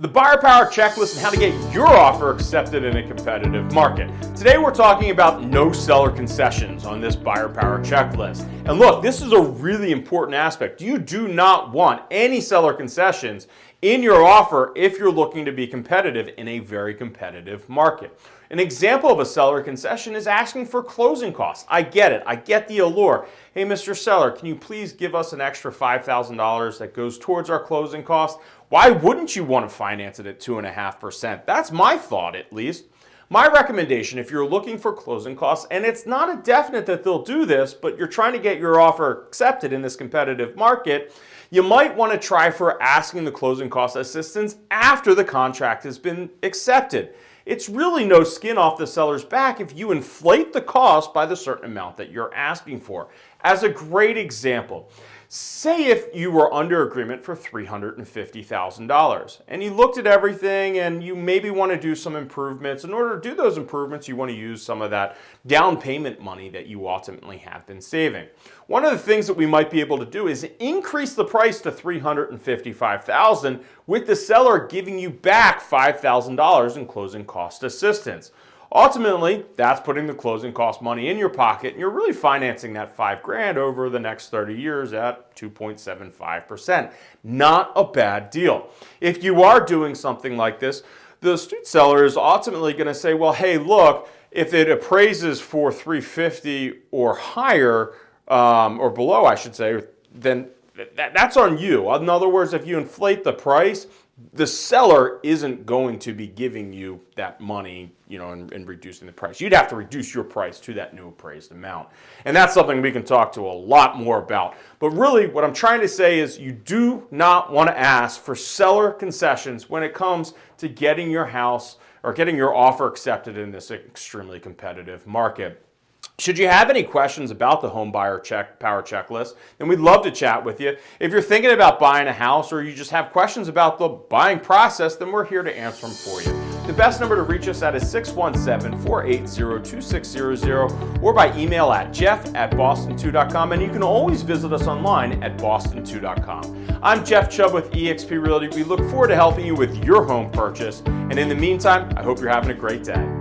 the buyer power checklist and how to get your offer accepted in a competitive market. Today we're talking about no seller concessions on this buyer power checklist. And look, this is a really important aspect. You do not want any seller concessions in your offer if you're looking to be competitive in a very competitive market. An example of a seller concession is asking for closing costs. I get it. I get the allure. Hey, Mr. Seller, can you please give us an extra $5,000 that goes towards our closing costs? Why wouldn't you want to finance it at 2.5%? That's my thought, at least. My recommendation, if you're looking for closing costs, and it's not a definite that they'll do this, but you're trying to get your offer accepted in this competitive market, you might want to try for asking the closing cost assistance after the contract has been accepted. It's really no skin off the seller's back if you inflate the cost by the certain amount that you're asking for. As a great example, say if you were under agreement for $350,000 and you looked at everything and you maybe want to do some improvements. In order to do those improvements, you want to use some of that down payment money that you ultimately have been saving. One of the things that we might be able to do is increase the price to 355,000 with the seller giving you back $5,000 in closing cost assistance. Ultimately, that's putting the closing cost money in your pocket and you're really financing that five grand over the next 30 years at 2.75%. Not a bad deal. If you are doing something like this, the street seller is ultimately going to say, well, hey, look, if it appraises for 350 or higher, um, or below, I should say, then that's on you. In other words, if you inflate the price, the seller isn't going to be giving you that money, you know, and, and, reducing the price. You'd have to reduce your price to that new appraised amount. And that's something we can talk to a lot more about. But really what I'm trying to say is you do not want to ask for seller concessions when it comes to getting your house or getting your offer accepted in this extremely competitive market. Should you have any questions about the home buyer check power checklist, then we'd love to chat with you. If you're thinking about buying a house or you just have questions about the buying process, then we're here to answer them for you. The best number to reach us at is 617-480-2600 or by email at jeff at boston2.com and you can always visit us online at boston2.com. I'm Jeff Chubb with eXp Realty. We look forward to helping you with your home purchase and in the meantime, I hope you're having a great day.